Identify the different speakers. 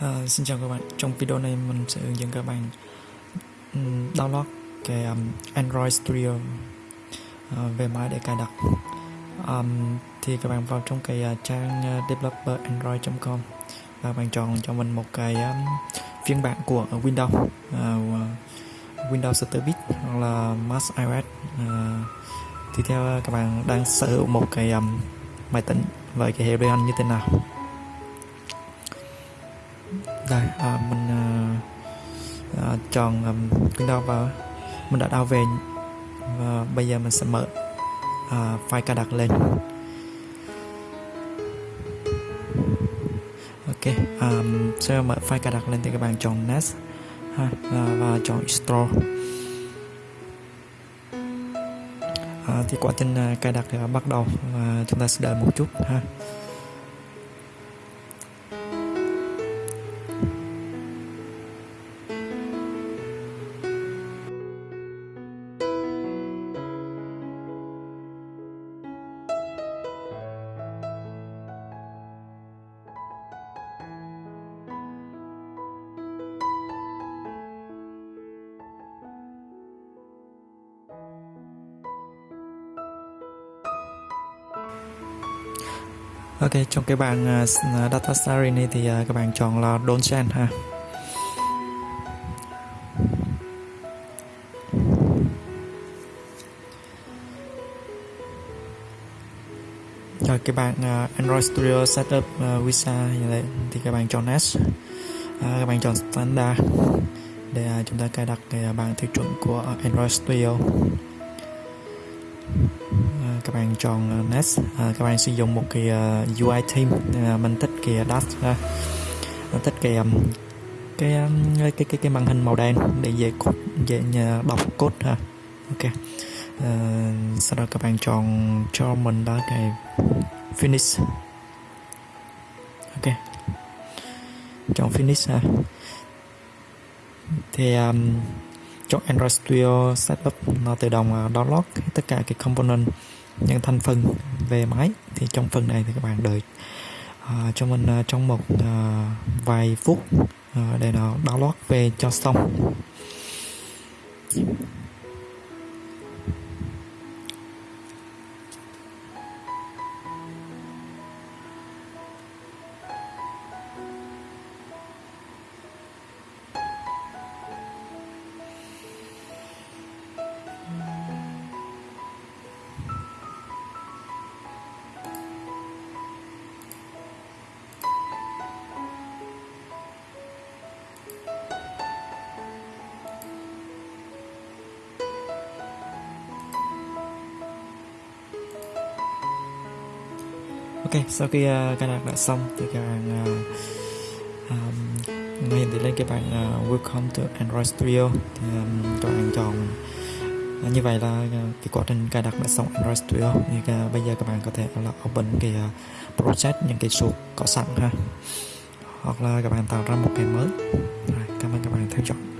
Speaker 1: Uh, xin chào các bạn. Trong video này mình sẽ hướng dẫn các bạn um, download cái um, Android Studio uh, về máy để cài đặt. Um, thì các bạn vào trong cái uh, trang à, uh, developer.android.com và bạn chọn cho mình một cái um, phiên bản của Windows uh, Windows 8 bit hoặc là Mac iOS. Uh, thì theo các bạn đang sở hữu một cái um, máy tính với cái hệ điều hành như thế nào? Đây à, mình à, à, chọn à, um, Windows vào mình đã đào về và bây giờ mình sẽ mở à, file cài đặt lên. Ok um, sẽ mở file cài đặt lên thì các bạn chọn NAS ha, và, và chọn install à, thì quá trình à, cài đặt thì bắt đầu và chúng ta sẽ đợi một chút ha. Ok, trong cái bảng uh, data sharing này thì uh, các bạn chọn là don't send ha. Rồi cái bảng uh, Android Studio Setup uh, Visa như thế thì các bạn chọn Next. Uh, các bạn chọn Standard để uh, chúng ta cài đặt cái uh, bảng tiêu chuẩn của Android Studio các bạn chọn nest Next. À, các bạn sử dụng một cái ờ, uh, UI theme à, mình thích cái dash ha mình thích cái um, cái, um, cái cái cái màn hình màu đen để dễ code dễ đọc code ha. Ok. À, sau đó các bạn chọn cho mình đó cái finish. Ok. Chọn finish ha. Thì um, chọn Android Studio Setup. Nó tự động download tất cả cái component những thành phần về máy. Thì trong phần này thì các bạn đợi uh, cho mình uh, trong một uh, vài phút uh, để nó download về cho xong. Ok sau khi uh, cài đặt đã xong thì các bạn ờ, uh, um, hiện thì lên cái bảng uh, welcome to Android Studio. Thì um, các bạn chọn uh, như vậy là uh, cái quá trình cài đặt đã xong Android Studio. Thì uh, bây giờ các bạn có thể là open cái uh, project những cái số có sẵn ha. Hoặc là các bạn tạo ra một cái mới. Rồi, cảm ơn các bạn theo dõi.